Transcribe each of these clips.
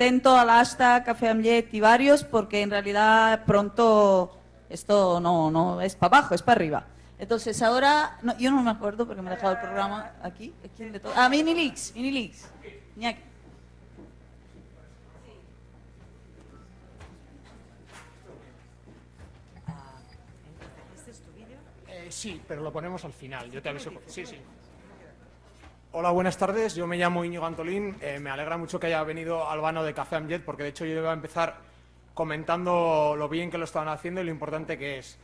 atento al hashtag Café Amlet y varios, porque en realidad pronto esto no, no es para abajo, es para arriba. Entonces ahora, no, yo no me acuerdo porque me he dejado el programa aquí. ¿Quién de todo? Ah, Minilix, Minilix. Iñaki. Eh, sí, pero lo ponemos al final. Yo te aviso. Sí, sí. Hola, buenas tardes. Yo me llamo Íñigo Antolín. Eh, me alegra mucho que haya venido Albano de Café Amjet, porque de hecho yo iba a empezar comentando lo bien que lo estaban haciendo y lo importante que es.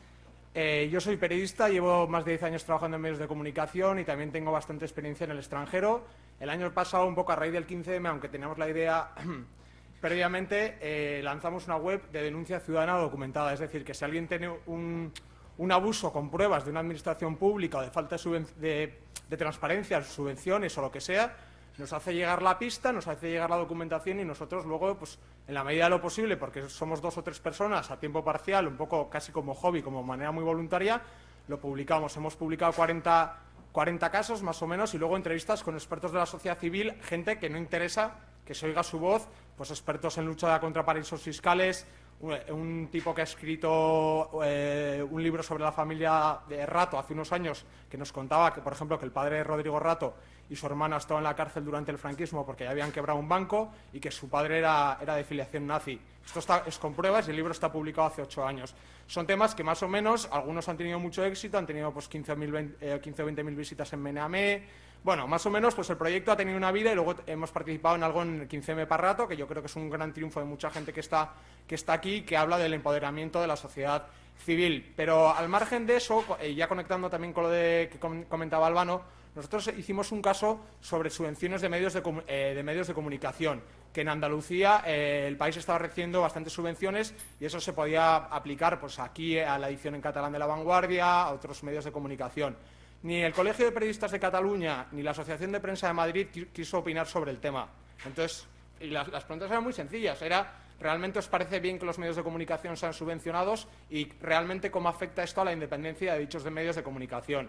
Eh, yo soy periodista, llevo más de 10 años trabajando en medios de comunicación y también tengo bastante experiencia en el extranjero. El año pasado, un poco a raíz del 15M, aunque teníamos la idea previamente, lanzamos una web de denuncia ciudadana documentada. Es decir, que si alguien tiene un, un abuso con pruebas de una administración pública o de falta de, transparencia, subvenciones o lo que sea, nos hace llegar la pista, nos hace llegar la documentación y nosotros luego, pues, en la medida de lo posible, porque somos dos o tres personas a tiempo parcial, un poco casi como hobby, como manera muy voluntaria, lo publicamos. Hemos publicado 40, 40 casos más o menos y luego entrevistas con expertos de la sociedad civil, gente que no interesa que se oiga su voz, pues expertos en lucha contra paraísos fiscales, un tipo que ha escrito eh, un libro sobre la familia de Rato hace unos años que nos contaba que, por ejemplo, que el padre de Rodrigo Rato y su hermana estaban en la cárcel durante el franquismo porque ya habían quebrado un banco y que su padre era, era de filiación nazi. Esto está, es con pruebas y el libro está publicado hace ocho años. Son temas que más o menos, algunos han tenido mucho éxito, han tenido pues 15, 20, eh, o 20.000 visitas en Meneamé, bueno, más o menos, pues el proyecto ha tenido una vida y luego hemos participado en algo en el 15M Parrato, que yo creo que es un gran triunfo de mucha gente que está, que está aquí, que habla del empoderamiento de la sociedad civil. Pero al margen de eso, y ya conectando también con lo de, que comentaba Albano, nosotros hicimos un caso sobre subvenciones de medios de, eh, de medios de comunicación, que en Andalucía eh, el país estaba recibiendo bastantes subvenciones y eso se podía aplicar pues, aquí a la edición en catalán de La Vanguardia, a otros medios de comunicación. Ni el Colegio de Periodistas de Cataluña ni la Asociación de Prensa de Madrid quiso opinar sobre el tema. Entonces, y las, preguntas eran muy sencillas. Era, ¿realmente os parece bien que los medios de comunicación sean subvencionados? Y realmente cómo afecta esto a la independencia de dichos medios de comunicación.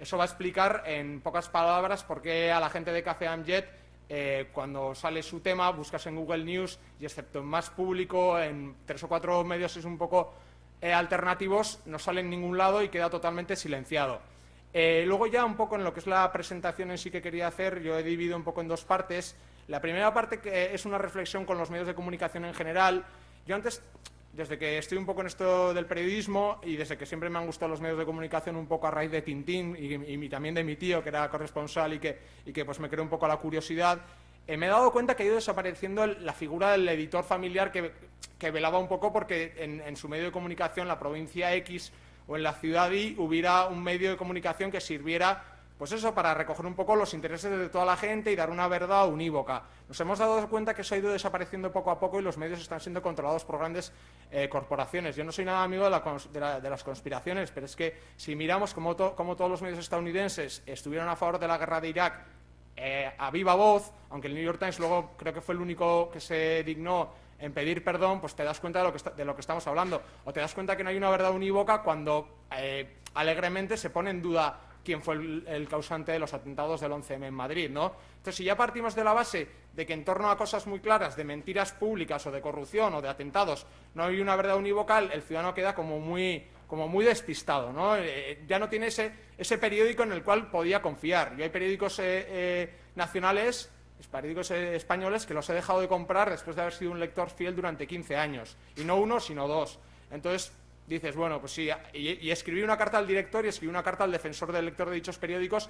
Eso va a explicar en pocas palabras por qué a la gente de Café Amjet, eh, cuando sale su tema, buscas en Google News y excepto en más público, en tres o cuatro medios es un poco eh, alternativos, no sale en ningún lado y queda totalmente silenciado. Eh, luego ya un poco en lo que es la presentación en sí que quería hacer, yo he dividido un poco en dos partes. La primera parte que es una reflexión con los medios de comunicación en general. Yo antes, desde que estoy un poco en esto del periodismo y desde que siempre me han gustado los medios de comunicación un poco a raíz de Tintín y, también de mi tío, que era corresponsal y que, pues me creó un poco la curiosidad, eh, me he dado cuenta que ha ido desapareciendo la figura del editor familiar que, velaba un poco porque en su medio de comunicación, la provincia X o en la ciudad y hubiera un medio de comunicación que sirviera pues eso, para recoger un poco los intereses de toda la gente y dar una verdad unívoca. Nos hemos dado cuenta que eso ha ido desapareciendo poco a poco y los medios están siendo controlados por grandes eh, corporaciones. Yo no soy nada amigo de, las conspiraciones, pero es que si miramos cómo, todos los medios estadounidenses estuvieron a favor de la guerra de Irak eh, a viva voz, aunque el New York Times luego creo que fue el único que se dignó en pedir perdón, pues te das cuenta de lo que, de lo que estamos hablando. O te das cuenta que no hay una verdad unívoca cuando eh, alegremente se pone en duda quién fue el, causante de los atentados del 11M en Madrid, ¿no? Entonces, si ya partimos de la base de que en torno a cosas muy claras de mentiras públicas o de corrupción o de atentados no hay una verdad unívoca, el ciudadano queda como muy, como muy despistado, ¿no? Eh, ya no tiene ese, ese periódico en el cual podía confiar. Y hay periódicos eh, nacionales periódicos españoles que los he dejado de comprar después de haber sido un lector fiel durante 15 años. Y no uno, sino dos. Entonces dices, bueno, pues sí, y, escribí una carta al director y escribí una carta al defensor del lector de dichos periódicos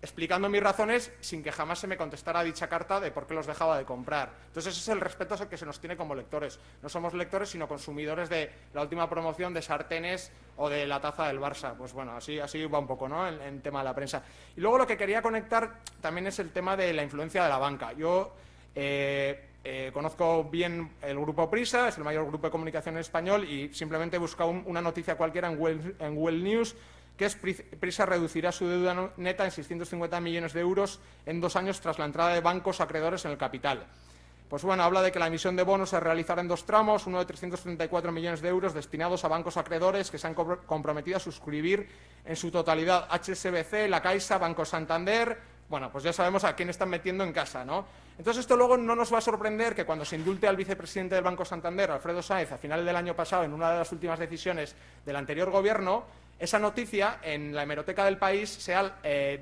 explicando mis razones sin que jamás se me contestara dicha carta de por qué los dejaba de comprar. Entonces ese es el respeto que se nos tiene como lectores. No somos lectores, sino consumidores de la última promoción de sartenes o de la taza del Barça. Pues bueno, así, así va un poco, ¿no?, en, tema de la prensa. Y luego lo que quería conectar también es el tema de la influencia de la banca. Yo... Eh, eh, conozco bien el grupo Prisa, es el mayor grupo de comunicación en español y simplemente he buscado una noticia cualquiera en en Well News que Prisa reducirá su deuda neta en 650 millones de euros en dos años tras la entrada de bancos acreedores en el capital. Pues bueno, habla de que la emisión de bonos se realizará en dos tramos, uno de 334 millones de euros destinados a bancos acreedores que se han comprometido a suscribir en su totalidad HSBC, La Caixa, Banco Santander, bueno, pues ya sabemos a quién están metiendo en casa, ¿no? Entonces esto luego no nos va a sorprender que cuando se indulte al vicepresidente del Banco Santander, Alfredo Sáenz, a final del año pasado, en una de las últimas decisiones del anterior gobierno, esa noticia en la hemeroteca del país, sea, eh,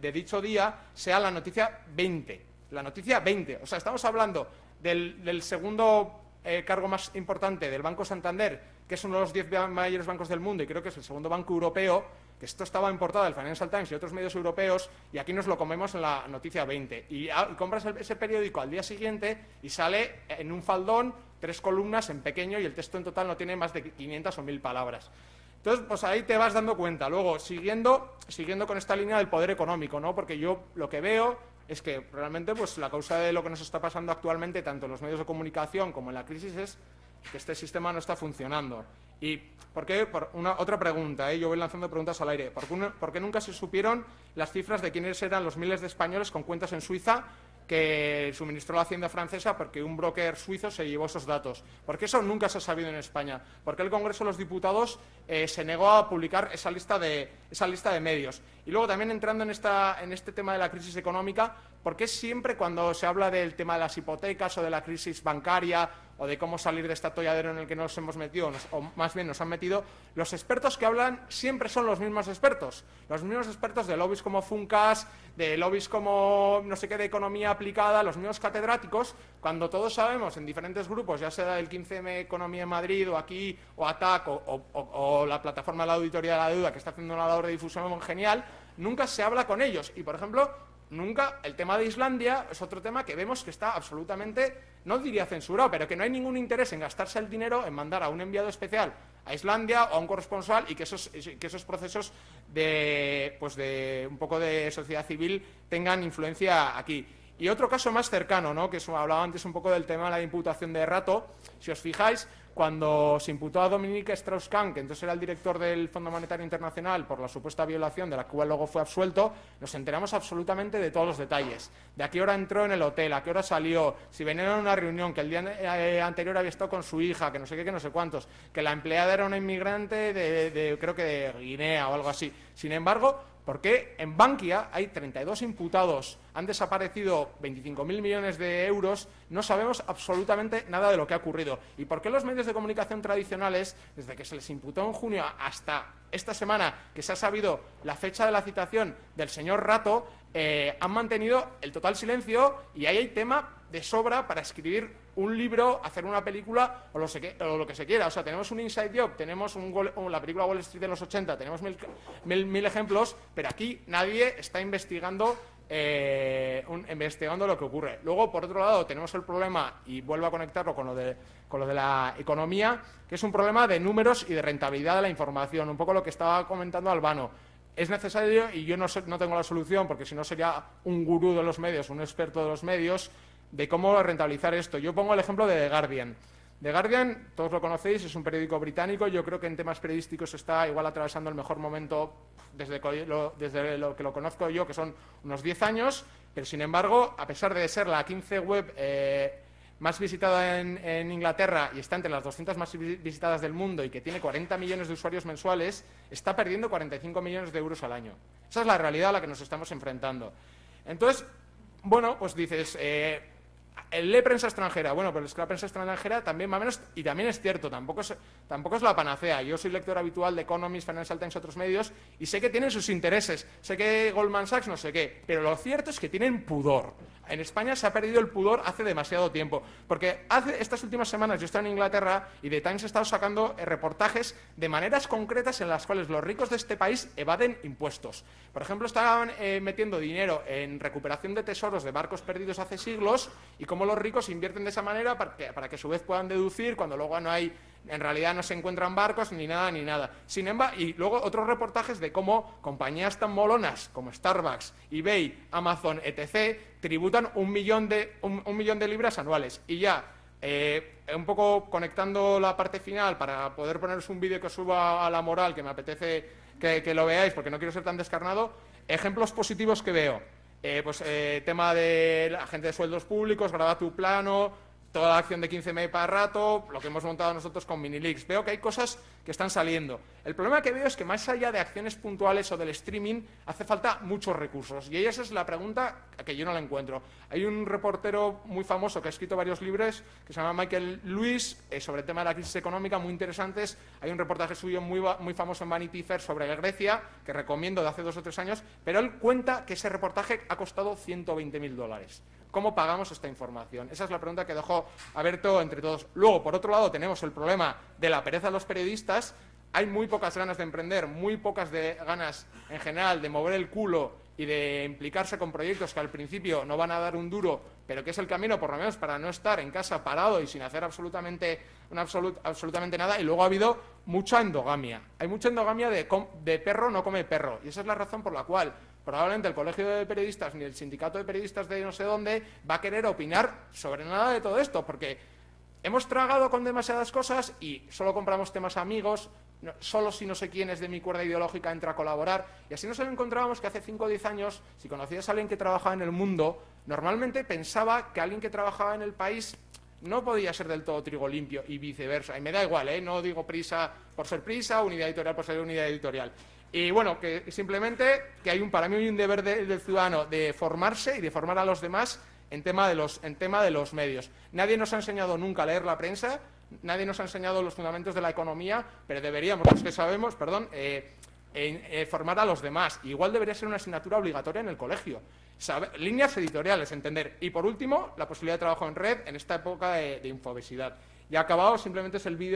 de, dicho día, sea la noticia 20. La noticia 20. O sea, estamos hablando del, segundo eh, cargo más importante del Banco Santander, que es uno de los diez mayores bancos del mundo y creo que es el segundo banco europeo, que esto estaba en portada del Financial Times y otros medios europeos, y aquí nos lo comemos en la noticia 20. Y, compras ese periódico al día siguiente y sale en un faldón, tres columnas en pequeño, y el texto en total no tiene más de 500 o 1000 palabras. Entonces, pues ahí te vas dando cuenta. Luego, siguiendo, siguiendo con esta línea del poder económico, ¿no? Porque yo lo que veo es que realmente pues, la causa de lo que nos está pasando actualmente, tanto en los medios de comunicación como en la crisis, es que este sistema no está funcionando. ¿Y por qué? Por una, otra pregunta, ¿eh? yo voy lanzando preguntas al aire. ¿Por qué, nunca se supieron las cifras de quiénes eran los miles de españoles con cuentas en Suiza que suministró la Hacienda francesa porque un broker suizo se llevó esos datos. ¿Por qué eso nunca se ha sabido en España? ¿Por qué el Congreso de los Diputados eh, se negó a publicar esa lista, de, esa lista de medios? Y luego también entrando en, esta, en este tema de la crisis económica, ¿por qué siempre cuando se habla del tema de las hipotecas o de la crisis bancaria o de cómo salir de este atolladero en el que nos hemos metido, o más bien nos han metido, los expertos que hablan siempre son los mismos expertos. Los mismos expertos de lobbies como Funcas, de lobbies como no sé qué de economía aplicada, los mismos catedráticos, cuando todos sabemos en diferentes grupos, ya sea el 15M Economía en Madrid o aquí, o ATAC, o, o la plataforma de la auditoría de la deuda que está haciendo una labor de difusión genial, nunca se habla con ellos. Y, por ejemplo, nunca el tema de Islandia es otro tema que vemos que está absolutamente, no diría censurado, pero que no hay ningún interés en gastarse el dinero en mandar a un enviado especial a Islandia o a un corresponsal y que esos, que esos procesos de, pues de un poco de sociedad civil tengan influencia aquí. Y otro caso más cercano, ¿no? que hablaba antes un poco del tema de la imputación de rato, si os fijáis, cuando se imputó a Dominique Strauss-Kahn, que entonces era el director del Fondo Monetario Internacional, por la supuesta violación de la cual luego fue absuelto, nos enteramos absolutamente de todos los detalles. De a qué hora entró en el hotel, a qué hora salió, si venía a una reunión, que el día eh, anterior había estado con su hija, que no sé qué, que no sé cuántos, que la empleada era una inmigrante de creo que de Guinea o algo así. Sin embargo, ¿Por qué en Bankia hay 32 imputados, han desaparecido 25.000 millones de euros, no sabemos absolutamente nada de lo que ha ocurrido? ¿Y por qué los medios de comunicación tradicionales, desde que se les imputó en junio hasta esta semana, que se ha sabido la fecha de la citación del señor Rato, eh, han mantenido el total silencio y ahí hay tema de sobra para escribir un libro, hacer una película o lo, que se quiera. O sea, tenemos un inside job, tenemos la película Wall Street de los 80, tenemos mil, ejemplos, pero aquí nadie está investigando eh, investigando lo que ocurre. Luego, por otro lado, tenemos el problema, y vuelvo a conectarlo con lo, de, con lo de la economía, que es un problema de números y de rentabilidad de la información, un poco lo que estaba comentando Albano. Es necesario, y yo no, no tengo la solución, porque si no sería un gurú de los medios, un experto de los medios, de cómo rentabilizar esto. Yo pongo el ejemplo de The Guardian. The Guardian, todos lo conocéis, es un periódico británico. Yo creo que en temas periodísticos está igual atravesando el mejor momento desde, lo, desde lo que lo conozco yo, que son unos 10 años. Pero, sin embargo, a pesar de ser la 15 web eh, más visitada en, Inglaterra y está entre las 200 más visitadas del mundo y que tiene 40 millones de usuarios mensuales, está perdiendo 45 millones de euros al año. Esa es la realidad a la que nos estamos enfrentando. Entonces, bueno, pues dices... Eh, lee prensa extranjera. Bueno, pero es que la prensa extranjera también más o menos, y también es cierto, tampoco es, tampoco es la panacea. Yo soy lector habitual de Economist, Financial Times otros medios, y sé que tienen sus intereses. Sé que Goldman Sachs no sé qué, pero lo cierto es que tienen pudor. En España se ha perdido el pudor hace demasiado tiempo, porque hace estas últimas semanas yo estaba en Inglaterra y The Times ha estado sacando eh, reportajes de maneras concretas en las cuales los ricos de este país evaden impuestos. Por ejemplo, estaban eh, metiendo dinero en recuperación de tesoros de barcos perdidos hace siglos cómo los ricos invierten de esa manera para que, para que a su vez puedan deducir cuando luego no hay en realidad no se encuentran barcos ni nada ni nada. Sin embargo, y luego otros reportajes de cómo compañías tan molonas como Starbucks, eBay, Amazon, etc., tributan un millón de, un, millón de libras anuales. Y ya, eh, un poco conectando la parte final para poder poneros un vídeo que suba a la moral, que me apetece que, lo veáis porque no quiero ser tan descarnado, ejemplos positivos que veo. Eh, pues eh, tema de la gente de sueldos públicos, graba tu plano, toda la acción de 15M para rato, lo que hemos montado nosotros con Minilix. Veo que hay cosas que están saliendo. El problema que veo es que más allá de acciones puntuales o del streaming, hace falta muchos recursos. Y esa es la pregunta que yo no la encuentro. Hay un reportero muy famoso que ha escrito varios libros, que se llama Michael Lewis, eh, sobre el tema de la crisis económica, muy interesantes. Hay un reportaje suyo muy, muy famoso en Vanity Fair sobre Grecia, que recomiendo de hace dos o tres años, pero él cuenta que ese reportaje ha costado 120.000 dólares. ¿Cómo pagamos esta información? Esa es la pregunta que dejó abierto entre todos. Luego, por otro lado, tenemos el problema de la pereza de los periodistas. Hay muy pocas ganas de emprender, muy pocas de ganas en general de mover el culo y de implicarse con proyectos que al principio no van a dar un duro, pero que es el camino, por lo menos, para no estar en casa parado y sin hacer absolutamente, absolutamente nada. Y luego ha habido mucha endogamia. Hay mucha endogamia de, de perro no come perro. Y esa es la razón por la cual probablemente el Colegio de Periodistas ni el Sindicato de Periodistas de no sé dónde va a querer opinar sobre nada de todo esto, porque hemos tragado con demasiadas cosas y solo compramos temas amigos, solo si no sé quién es de mi cuerda ideológica entra a colaborar. Y así nos encontrábamos que hace 5 o 10 años, si conocías a alguien que trabajaba en el mundo, normalmente pensaba que alguien que trabajaba en el país no podía ser del todo trigo limpio y viceversa. Y me da igual, ¿eh? no digo prisa por ser prisa, unidad editorial por ser unidad editorial. Y bueno, que simplemente que hay un, para mí hay un deber del ciudadano de formarse y de formar a los demás en tema, de los, en tema de los medios. Nadie nos ha enseñado nunca a leer la prensa, nadie nos ha enseñado los fundamentos de la economía, pero deberíamos, los que sabemos, perdón, eh, eh, formar a los demás. Igual debería ser una asignatura obligatoria en el colegio. líneas editoriales, entender. Y por último, la posibilidad de trabajo en red en esta época de, de infobesidad. Y acabado simplemente es el vídeo